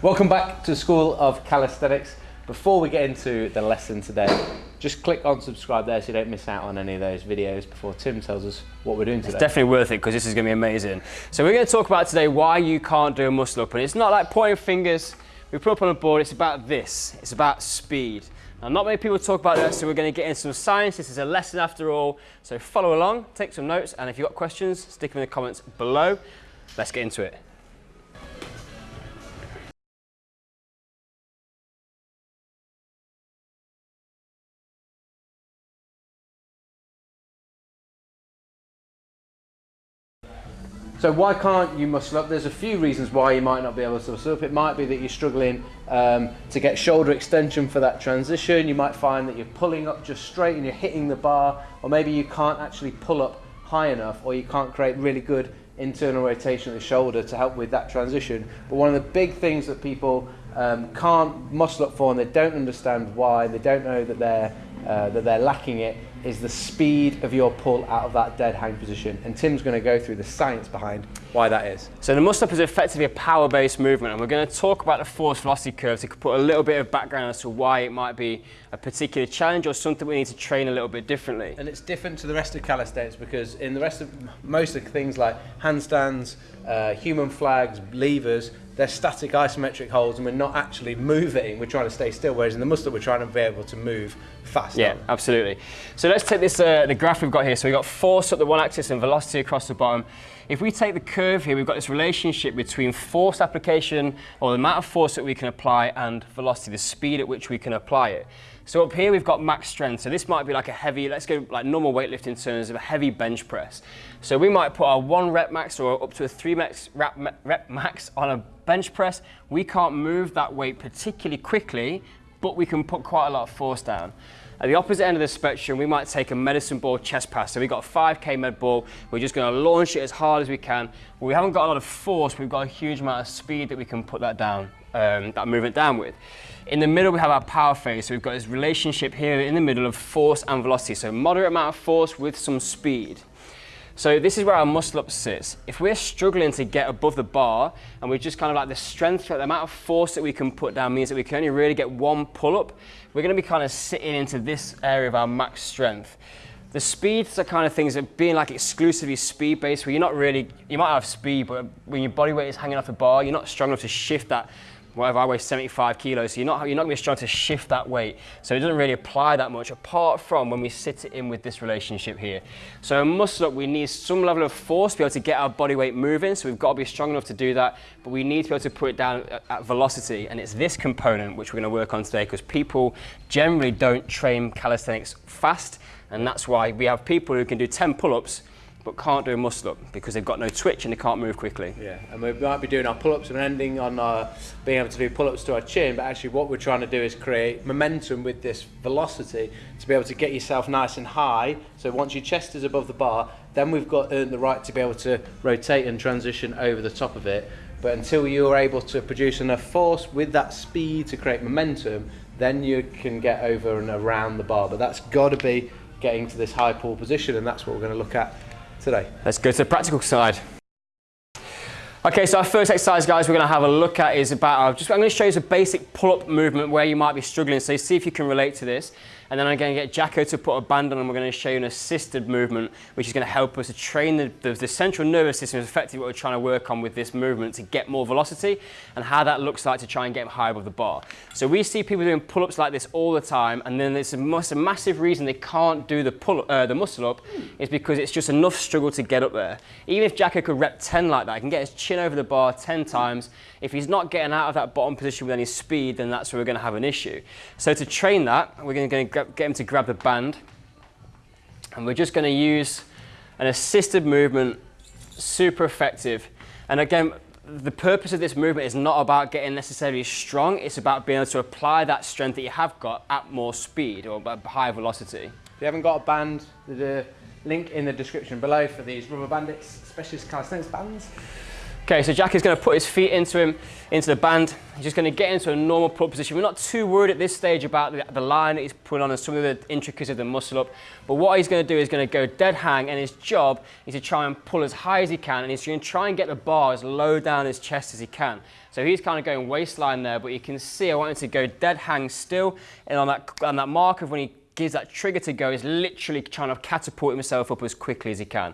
Welcome back to School of Calisthenics. Before we get into the lesson today, just click on subscribe there so you don't miss out on any of those videos before Tim tells us what we're doing today. It's definitely worth it because this is going to be amazing. So we're going to talk about today why you can't do a muscle up. And it's not like pointing fingers, we put up on a board, it's about this. It's about speed. Now, not many people talk about that, so we're going to get into some science. This is a lesson after all. So follow along, take some notes, and if you've got questions, stick them in the comments below. Let's get into it. So why can't you muscle up? There's a few reasons why you might not be able to muscle up. It might be that you're struggling um, to get shoulder extension for that transition. You might find that you're pulling up just straight and you're hitting the bar, or maybe you can't actually pull up high enough, or you can't create really good internal rotation of the shoulder to help with that transition. But one of the big things that people um, can't muscle up for and they don't understand why, they don't know that they're, uh, that they're lacking it, is the speed of your pull out of that dead hang position. And Tim's going to go through the science behind why that is. So the muscle up is effectively a power-based movement, and we're going to talk about the force velocity curve to put a little bit of background as to why it might be a particular challenge or something we need to train a little bit differently. And it's different to the rest of calisthenics because in the rest of most of the things like handstands, uh, human flags, levers, they're static isometric holds and we're not actually moving, we're trying to stay still, whereas in the muscle we're trying to be able to move fast. Yeah, absolutely. So let's take this, uh, the graph we've got here. So we've got force up the one axis and velocity across the bottom. If we take the curve here, we've got this relationship between force application, or the amount of force that we can apply, and velocity, the speed at which we can apply it. So up here we've got max strength. So this might be like a heavy, let's go like normal weightlifting in terms of a heavy bench press. So we might put our one rep max or up to a three max rep, rep max on a bench press. We can't move that weight particularly quickly, but we can put quite a lot of force down. At the opposite end of the spectrum, we might take a medicine ball chest pass. So we've got a 5K med ball. We're just going to launch it as hard as we can. we haven't got a lot of force. We've got a huge amount of speed that we can put that down, um, that movement down with. In the middle, we have our power phase. So we've got this relationship here in the middle of force and velocity. So moderate amount of force with some speed. So this is where our muscle up sits. If we're struggling to get above the bar and we're just kind of like the strength, the amount of force that we can put down means that we can only really get one pull up, we're going to be kind of sitting into this area of our max strength. The speeds are kind of things that being like exclusively speed based where you're not really, you might have speed, but when your body weight is hanging off the bar, you're not strong enough to shift that whatever I weigh 75 kilos, so you're not, you're not going to be strong to shift that weight. So it doesn't really apply that much apart from when we sit it in with this relationship here. So a muscle up, we need some level of force to be able to get our body weight moving. So we've got to be strong enough to do that, but we need to be able to put it down at, at velocity. And it's this component which we're going to work on today because people generally don't train calisthenics fast. And that's why we have people who can do 10 pull-ups but can't do a muscle up because they've got no twitch and they can't move quickly. Yeah, and we might be doing our pull-ups and ending on our, being able to do pull-ups to our chin, but actually what we're trying to do is create momentum with this velocity to be able to get yourself nice and high. So once your chest is above the bar, then we've got earned the right to be able to rotate and transition over the top of it. But until you're able to produce enough force with that speed to create momentum, then you can get over and around the bar. But that's got to be getting to this high pull position, and that's what we're going to look at today. Let's go to the practical side. Okay, so our first exercise, guys, we're going to have a look at is about, uh, just, I'm going to show you a basic pull-up movement where you might be struggling. So see if you can relate to this and then I'm going to get Jacko to put a band on and we're going to show you an assisted movement which is going to help us to train the, the, the central nervous system is effectively what we're trying to work on with this movement to get more velocity and how that looks like to try and get high above the bar. So we see people doing pull-ups like this all the time and then it's a, a massive reason they can't do the, pull, uh, the muscle up is because it's just enough struggle to get up there. Even if Jacko could rep 10 like that, he can get his chin over the bar 10 times. If he's not getting out of that bottom position with any speed, then that's where we're going to have an issue. So to train that, we're going to get him to grab the band. And we're just going to use an assisted movement, super effective. And again, the purpose of this movement is not about getting necessarily strong, it's about being able to apply that strength that you have got at more speed or at higher velocity. If you haven't got a band, there's a link in the description below for these Rubberbanditz, specialist calisthenics bands. Okay, so Jack is going to put his feet into him, into the band. He's just going to get into a normal pull position. We're not too worried at this stage about the, the line that he's putting on and some of the intricacies of the muscle up. But what he's going to do is going to go dead hang, and his job is to try and pull as high as he can, and he's going to try and get the bar as low down his chest as he can. So he's kind of going waistline there, but you can see I want him to go dead hang still, and on that, on that mark of when he gives that trigger to go, he's literally trying to catapult himself up as quickly as he can.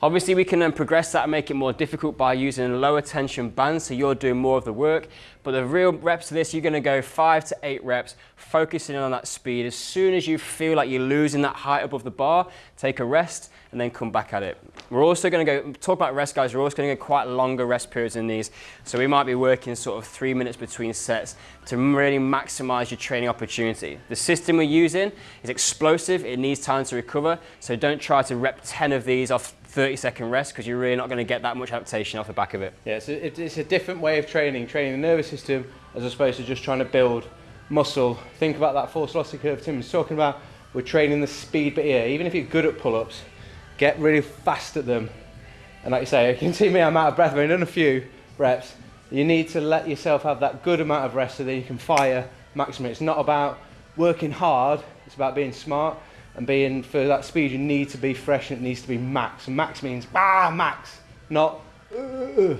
Obviously, we can then progress that and make it more difficult by using lower tension band, so you're doing more of the work. But the real reps to this, you're gonna go five to eight reps, focusing on that speed. As soon as you feel like you're losing that height above the bar, take a rest and then come back at it. We're also gonna go, talk about rest guys, we're also gonna get quite longer rest periods in these. So we might be working sort of three minutes between sets to really maximize your training opportunity. The system we're using is explosive, it needs time to recover. So don't try to rep 10 of these off 30 second rest because you're really not going to get that much adaptation off the back of it. Yeah, so it, it's a different way of training, training the nervous system as opposed to just trying to build muscle. Think about that force velocity curve Tim was talking about. We're training the speed bit here. Even if you're good at pull-ups, get really fast at them. And like you say, you can see me, I'm out of breath. I've only done a few reps. You need to let yourself have that good amount of rest so that you can fire maximum. It's not about working hard, it's about being smart and being for that speed you need to be fresh and it needs to be max and max means ah max not uh.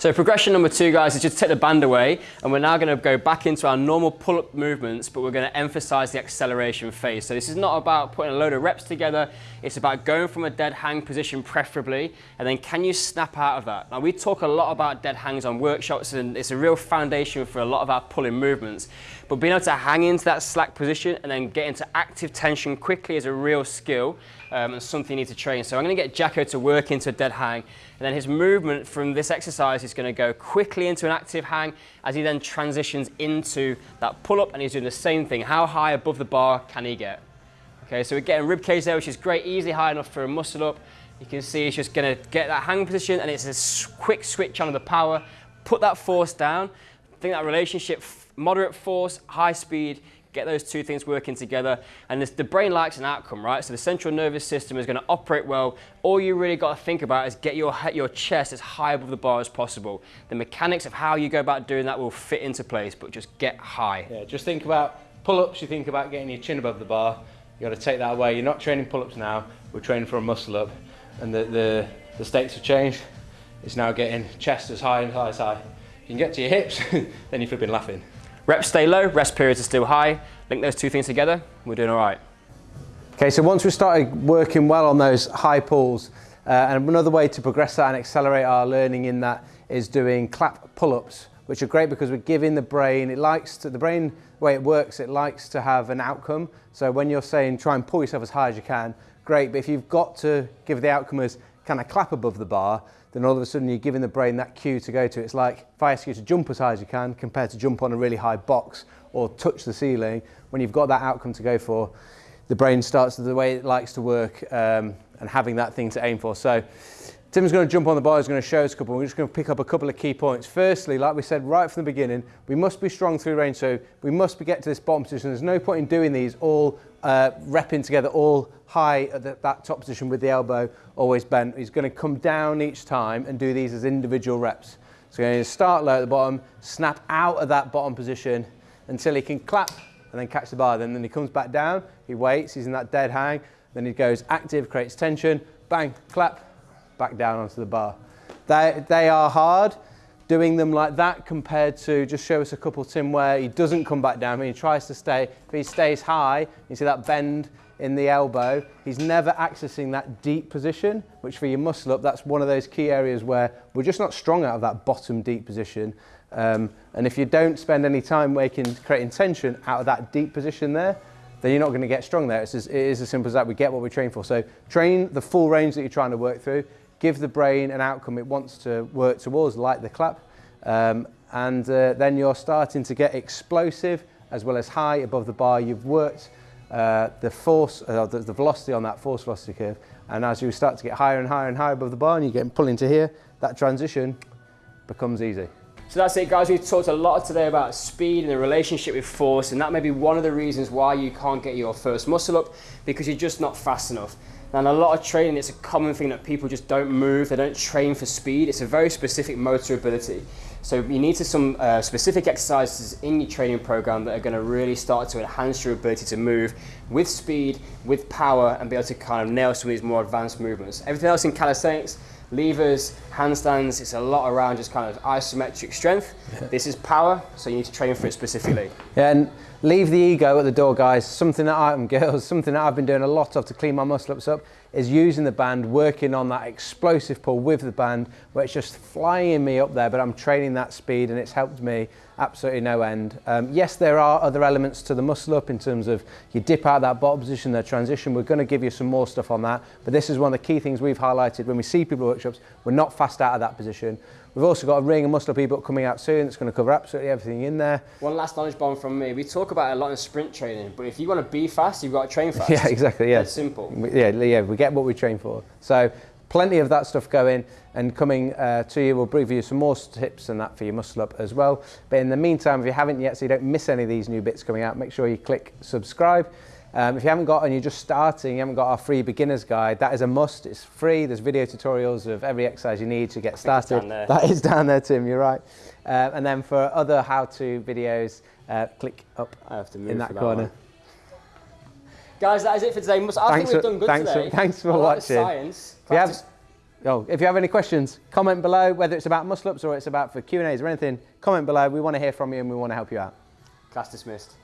So progression number two, guys, is just take the band away, and we're now going to go back into our normal pull-up movements, but we're going to emphasize the acceleration phase. So this is not about putting a load of reps together. It's about going from a dead hang position, preferably, and then can you snap out of that? Now, we talk a lot about dead hangs on workshops, and it's a real foundation for a lot of our pulling movements. But being able to hang into that slack position and then get into active tension quickly is a real skill um, and something you need to train. So I'm going to get Jacko to work into a dead hang, and then his movement from this exercise is going to go quickly into an active hang as he then transitions into that pull-up, and he's doing the same thing. How high above the bar can he get? Okay, so we're getting rib cage there, which is great, easily high enough for a muscle up. You can see he's just going to get that hang position, and it's a quick switch on the power, put that force down. I think that relationship, moderate force, high speed, get those two things working together. And this, the brain likes an outcome, right? So the central nervous system is going to operate well. All you really got to think about is get your, your chest as high above the bar as possible. The mechanics of how you go about doing that will fit into place, but just get high. Yeah, just think about pull-ups, you think about getting your chin above the bar. You got to take that away. You're not training pull-ups now. We're training for a muscle up. And the, the, the stakes have changed. It's now getting chest as high and high as high. You can get to your hips, then you're flipping laughing. Reps stay low, rest periods are still high. Link those two things together, we're doing all right. Okay, so once we started working well on those high pulls, uh, and another way to progress that and accelerate our learning in that is doing clap pull-ups, which are great because we're giving the brain, it likes to, the brain, the way it works, it likes to have an outcome. So when you're saying try and pull yourself as high as you can, great, but if you've got to give the outcome as kind of clap above the bar, then all of a sudden you're giving the brain that cue to go to. It's like if I ask you to jump as high as you can compared to jump on a really high box or touch the ceiling, when you've got that outcome to go for, the brain starts the way it likes to work um, and having that thing to aim for. So Tim's going to jump on the bar, he's going to show us a couple. We're just going to pick up a couple of key points. Firstly, like we said right from the beginning, we must be strong through range. So we must be get to this bottom position. There's no point in doing these all uh, repping together, all high at the, that top position with the elbow always bent. He's going to come down each time and do these as individual reps. So he's going to start low at the bottom, snap out of that bottom position until he can clap and then catch the bar. Then, then he comes back down, he waits, he's in that dead hang. Then he goes active, creates tension, bang, clap, back down onto the bar. They, they are hard doing them like that compared to just show us a couple Tim where he doesn't come back down, he tries to stay, if he stays high, you see that bend in the elbow, he's never accessing that deep position, which for your muscle up, that's one of those key areas where we're just not strong out of that bottom deep position. Um, and if you don't spend any time making, creating tension out of that deep position there, then you're not going to get strong there. It's as, it is as simple as that. We get what we train for. So train the full range that you're trying to work through give the brain an outcome it wants to work towards, like the clap, um, and uh, then you're starting to get explosive as well as high above the bar. You've worked uh, the force, uh, the, the velocity on that force velocity curve, and as you start to get higher and higher and higher above the bar and you get pulled into here, that transition becomes easy. So that's it guys, we've talked a lot today about speed and the relationship with force and that may be one of the reasons why you can't get your first muscle up because you're just not fast enough. And a lot of training, it's a common thing that people just don't move, they don't train for speed. It's a very specific motor ability. So you need to some uh, specific exercises in your training program that are going to really start to enhance your ability to move with speed, with power, and be able to kind of nail some of these more advanced movements. Everything else in calisthenics, levers, handstands, it's a lot around just kind of isometric strength. Yeah. This is power, so you need to train for it specifically. Yeah, and leave the ego at the door, guys. Something that I, am girls, something that I've been doing a lot of to clean my muscle ups up is using the band, working on that explosive pull with the band, where it's just flying me up there, but I'm training that speed and it's helped me absolutely no end. Um, yes, there are other elements to the muscle up in terms of you dip out that bottom position, the transition. We're going to give you some more stuff on that, but this is one of the key things we've highlighted when we see people workshops. We're not fast out of that position. We've also got a ring and muscle up ebook coming out soon that's going to cover absolutely everything in there. One last knowledge bomb from me. We talk about a lot in sprint training, but if you want to be fast, you've got to train fast. Yeah, exactly. Yeah, it's simple. Yeah, yeah. We get what we train for. So plenty of that stuff going and coming uh, to you. We'll bring you some more tips and that for your muscle up as well. But in the meantime, if you haven't yet, so you don't miss any of these new bits coming out, make sure you click subscribe. Um, if you haven't got and you're just starting, you haven't got our free beginner's guide, that is a must. It's free. There's video tutorials of every exercise you need to get started. That is down there, Tim. You're right. Uh, and then for other how-to videos, uh, click up in that corner. That Guys, that is it for today. I thanks think we've done good thanks today. For, thanks for watching. Science. If you, have, oh, if you have any questions, comment below, whether it's about muscle ups or it's about for Q&As or anything, comment below. We want to hear from you and we want to help you out. Class dismissed.